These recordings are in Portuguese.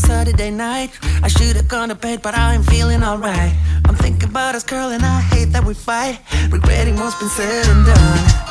Saturday night. I should've gone to bed, but I am feeling alright. I'm thinking about us, girl, and I hate that we fight. Regretting what's been said and done.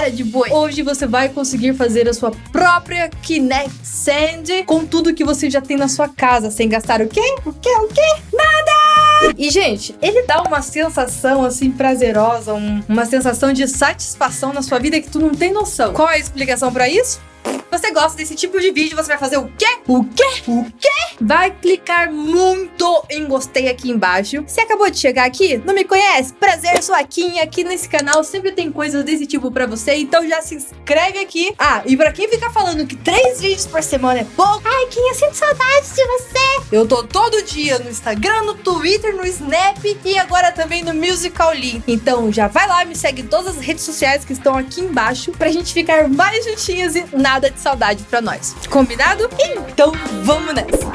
Cara de boi! Hoje você vai conseguir fazer a sua própria Kinect Sand com tudo que você já tem na sua casa, sem gastar o quê? O quê? O quê? Nada! E, gente, ele dá uma sensação, assim, prazerosa, um- uma sensação de satisfação na sua vida que tu não tem noção. Qual é a explicação pra isso? Você gosta desse tipo de vídeo, você vai fazer o quê? O quê? O quê? Vai clicar muito em gostei aqui embaixo. Se acabou de chegar aqui, não me conhece? Prazer, sou a Kim. Aqui nesse canal sempre tem coisas desse tipo pra você, então já se inscreve aqui. Ah, e pra quem fica falando que três vídeos por semana é pouco, ai, Kim, eu sinto saudades de você. Eu tô todo dia no Instagram, no Twitter, no Snap e agora também no Musical.ly. Então já vai lá, me segue em todas as redes sociais que estão aqui embaixo pra gente ficar mais juntinhas e nada de saudade pra nós. Combinado? Então vamos nessa!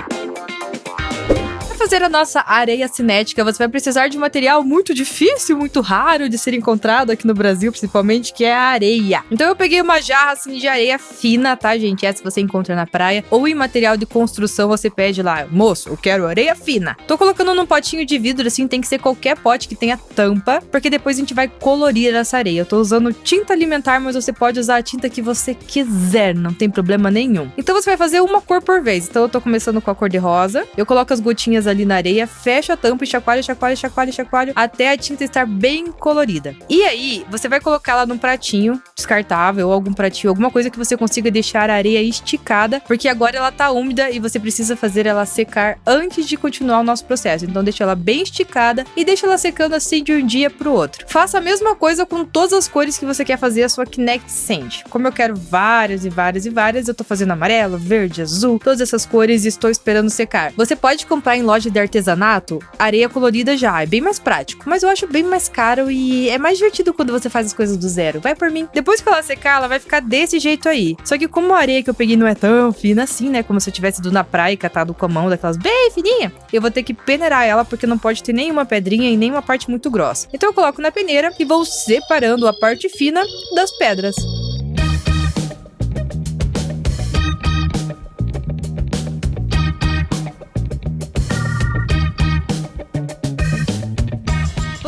Fazer a nossa areia cinética, você vai precisar de um material muito difícil, muito raro de ser encontrado aqui no Brasil, principalmente, que é a areia. Então eu peguei uma jarra assim de areia fina, tá, gente? Essa você encontra na praia. Ou em material de construção, você pede lá, moço, eu quero areia fina. Tô colocando num potinho de vidro, assim, tem que ser qualquer pote que tenha tampa, porque depois a gente vai colorir essa areia. Eu tô usando tinta alimentar, mas você pode usar a tinta que você quiser, não tem problema nenhum. Então você vai fazer uma cor por vez. Então eu tô começando com a cor de rosa. Eu coloco as gotinhas ali na areia, fecho a tampa e chacoalho, chacoalho, chacoalho, chacoalho, até a tinta estar bem colorida. E aí, você vai colocar ela num pratinho descartável ou algum pratinho, alguma coisa que você consiga deixar a areia esticada, porque agora ela tá úmida e você precisa fazer ela secar antes de continuar o nosso processo. Então deixa ela bem esticada e deixa ela secando assim de um dia pro outro. Faça a mesma coisa com todas as cores que você quer fazer a sua Kinect Sand. Como eu quero várias e várias e várias, eu tô fazendo amarelo, verde, azul, todas essas cores e estou esperando secar. Você pode comprar em loja de artesanato areia colorida já, é bem mais prático, mas eu acho bem mais caro e é mais divertido quando você faz as coisas do zero. Vai por mim. Depois que ela secar, ela vai ficar desse jeito aí. Só que como a areia que eu peguei não é tão fina assim, né, como se eu tivesse ido na praia e catado com a mão daquelas bem fininha, eu vou ter que peneirar ela porque não pode ter nenhuma pedrinha e nenhuma parte muito grossa. Então eu coloco na peneira e vou separando a parte fina das pedras.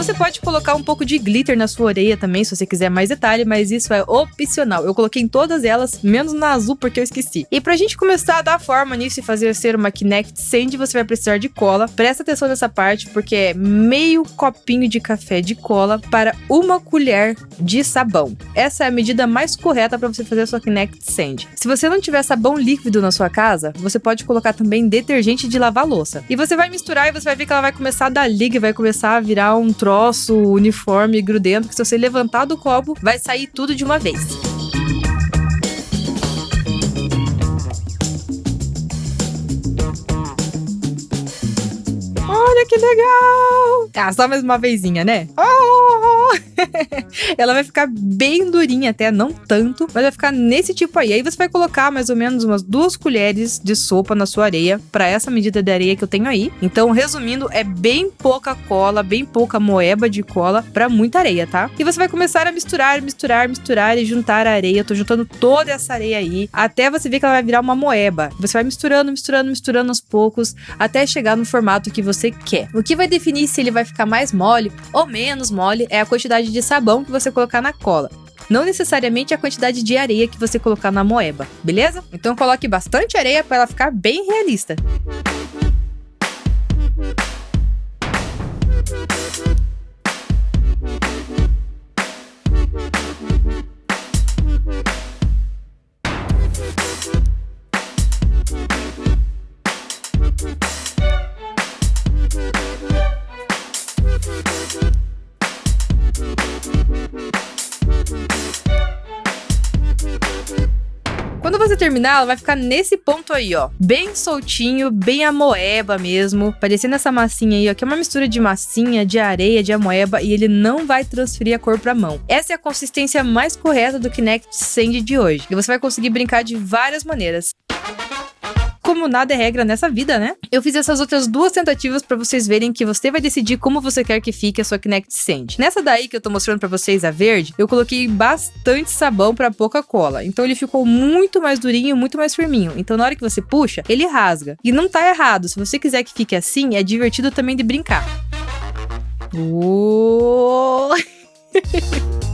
Você pode colocar um pouco de glitter na sua orelha também, se você quiser mais detalhe, mas isso é opcional. Eu coloquei em todas elas, menos na azul, porque eu esqueci. E pra gente começar a dar forma nisso e fazer ser uma Kinect Sand, você vai precisar de cola. Presta atenção nessa parte, porque é meio copinho de café de cola para uma colher de sabão. Essa é a medida mais correta para você fazer a sua Kinect Sand. Se você não tiver sabão líquido na sua casa, você pode colocar também detergente de lavar louça. E você vai misturar e você vai ver que ela vai começar a dar liga, e vai começar a virar um troço uniforme grudento que se você levantar do copo, vai sair tudo de uma vez. Olha que legal! Ah, só mais uma vezinha, né? Oh! Ela vai ficar bem durinha até, não tanto, mas vai ficar nesse tipo aí. Aí você vai colocar mais ou menos umas duas colheres de sopa na sua areia, para essa medida de areia que eu tenho aí. Então, resumindo, é bem pouca cola, bem pouca moeba de cola para muita areia, tá? E você vai começar a misturar, misturar, misturar e juntar a areia. Eu tô juntando toda essa areia aí, até você ver que ela vai virar uma moeba. Você vai misturando, misturando, misturando aos poucos, até chegar no formato que você quer. O que vai definir se ele vai ficar mais mole ou menos mole é a quantidade de sabão que você colocar na cola. Não necessariamente a quantidade de areia que você colocar na moeba, beleza? Então coloque bastante areia para ela ficar bem realista. Quando você terminar, ela vai ficar nesse ponto aí, ó. Bem soltinho, bem amoeba mesmo. Parecendo essa massinha aí, ó, que é uma mistura de massinha, de areia, de amoeba. E ele não vai transferir a cor pra mão. Essa é a consistência mais correta do Kinect Sand de hoje. E você vai conseguir brincar de várias maneiras como nada é regra nessa vida, né? Eu fiz essas outras duas tentativas para vocês verem que você vai decidir como você quer que fique a sua Kinect Sand. Nessa daí que eu tô mostrando para vocês, a verde, eu coloquei bastante sabão para pouca cola. Então ele ficou muito mais durinho, muito mais firminho. Então na hora que você puxa, ele rasga. E não tá errado. Se você quiser que fique assim, é divertido também de brincar. Oh!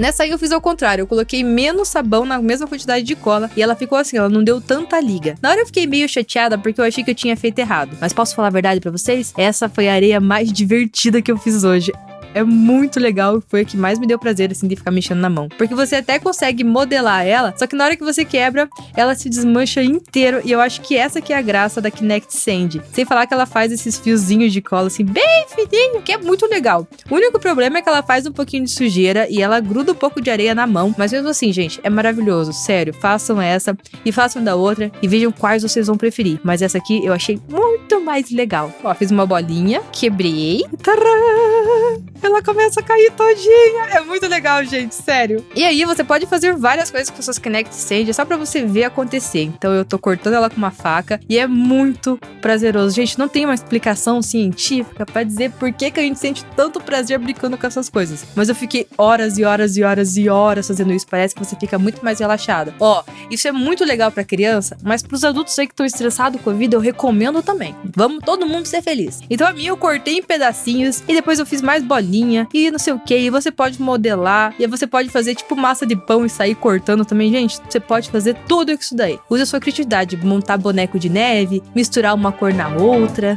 Nessa aí eu fiz ao contrário, eu coloquei menos sabão na mesma quantidade de cola e ela ficou assim, ela não deu tanta liga. Na hora eu fiquei meio chateada porque eu achei que eu tinha feito errado. Mas posso falar a verdade para vocês? Essa foi a areia mais divertida que eu fiz hoje é muito legal. Foi o que mais me deu prazer, assim, de ficar mexendo na mão. Porque você até consegue modelar ela, só que na hora que você quebra, ela se desmancha inteiro. E eu acho que essa que é a graça da Kinect Sand. Sem falar que ela faz esses fiozinhos de cola, assim, bem fininho, que é muito legal. O único problema é que ela faz um pouquinho de sujeira e ela gruda um pouco de areia na mão. Mas mesmo assim, gente, é maravilhoso. Sério, façam essa e façam da outra e vejam quais vocês vão preferir. Mas essa aqui eu achei muito mais legal. Ó, fiz uma bolinha, quebrei. Tcharam! ela começa a cair todinha. É muito legal, gente, sério. E aí você pode fazer várias coisas com suas Kinect Sage, só pra você ver acontecer. Então eu tô cortando ela com uma faca e é muito prazeroso. Gente, não tem uma explicação científica para dizer por que, que a gente sente tanto prazer brincando com essas coisas. Mas eu fiquei horas e horas e horas e horas fazendo isso. Parece que você fica muito mais relaxada. Ó, isso é muito legal pra criança, mas pros adultos aí que estão estressados com a vida, eu recomendo também. Vamos todo mundo ser feliz. Então a minha eu cortei em pedacinhos e depois eu fiz mais bolinha e não sei o que. E você pode modelar, e você pode fazer tipo massa de pão e sair cortando também. Gente, você pode fazer tudo isso daí. Use a sua criatividade, montar boneco de neve, misturar uma cor na outra.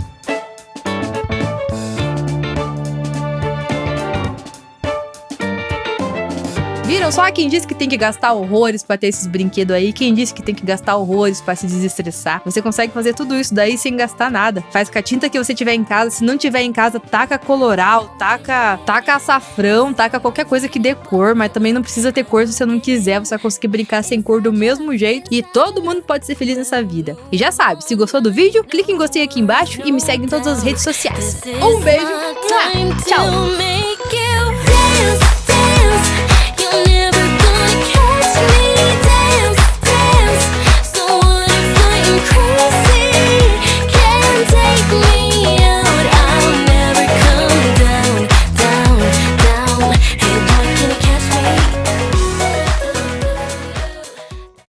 Viram só quem disse que tem que gastar horrores para ter esses brinquedos aí? Quem disse que tem que gastar horrores para se desestressar? Você consegue fazer tudo isso daí sem gastar nada. Faz com a tinta que você tiver em casa. Se não tiver em casa, taca coloral, taca, taca açafrão, taca qualquer coisa que dê cor, mas também não precisa ter cor se você não quiser. Você vai conseguir brincar sem cor do mesmo jeito e todo mundo pode ser feliz nessa vida. E já sabe, se gostou do vídeo, clique em gostei aqui embaixo e me segue em todas as redes sociais. Um beijo, tchau!